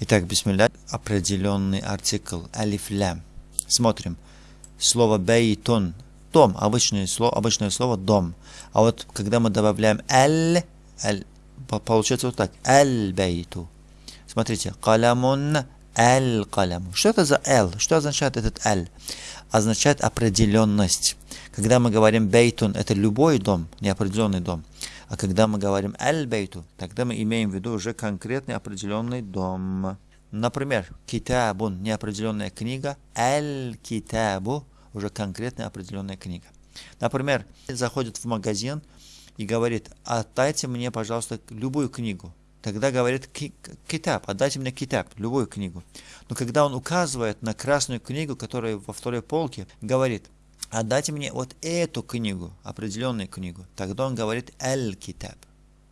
Итак, бисмилля, определенный артикль алиф-лям. Смотрим. Слово бейтун, дом, обычное слово, обычное слово дом. А вот когда мы добавляем аль, аль получается вот так. Аль-бейту. Смотрите. Калямун аль-каляму. Что это за «л»? Что означает этот «аль»? Означает определенность. Когда мы говорим «бейтун», это любой дом, неопределенный дом. А когда мы говорим «аль-бейту», тогда мы имеем в виду уже конкретный определенный дом. Например, «китабун» – неопределенная книга, «аль-китабу» – уже конкретная определенная книга. Например, заходит в магазин и говорит «отдайте мне, пожалуйста, любую книгу». Тогда говорит китаб, отдайте мне китаб, любую книгу. Но когда он указывает на красную книгу, которая во второй полке, говорит, отдайте мне вот эту книгу, определенную книгу. Тогда он говорит аль-китаб.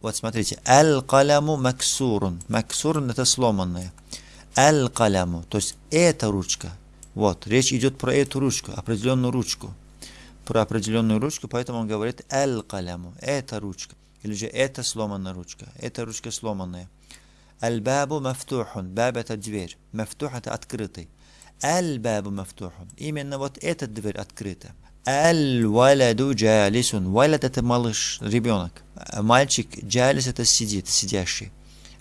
Вот смотрите, аль-каляму максурун. Максурун это сломанное. Аль-каляму, то есть эта ручка. Вот, речь идет про эту ручку, определенную ручку. Про определенную ручку, поэтому он говорит аль-каляму, эта ручка. Или же это сломанная ручка. Эта ручка сломанная. Аль-бабу мафтухун. Баб это дверь. Мафтух это открытый. Аль-бабу мафтухун. Именно вот эта дверь открыта. Аль-валяду джалисун. Валят это малыш, ребенок. Мальчик джалис это сидит, сидящий.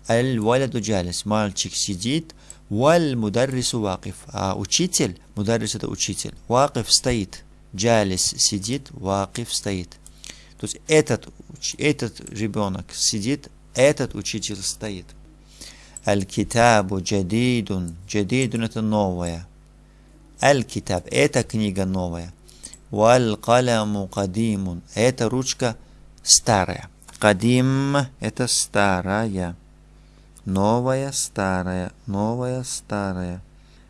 Аль-валяду джалис. Мальчик сидит. Валь мударрису вакиф. А учитель, мударрис это учитель. Вакиф стоит. Джалис сидит, вакиф стоит. То есть этот, этот ребенок сидит, этот учитель стоит. Аль-китабу джадидун. Джадидун это новое. Аль-китаб это книга новая. Валь-каляму кадимун. Это ручка старая. Кадим это старая. Новая, старая, новая, старая.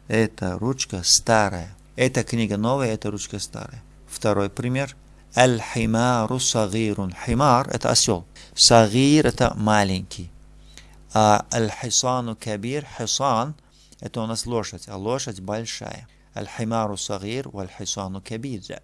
Это ручка старая. Эта книга новая, это ручка старая. Второй пример. Аль-химару сагирун. Химар – это осел. Сагир – это маленький. А аль-хисану кабир, хисан – это у нас лошадь, а лошадь большая. Аль-химару сагир, валь-хисану кабир.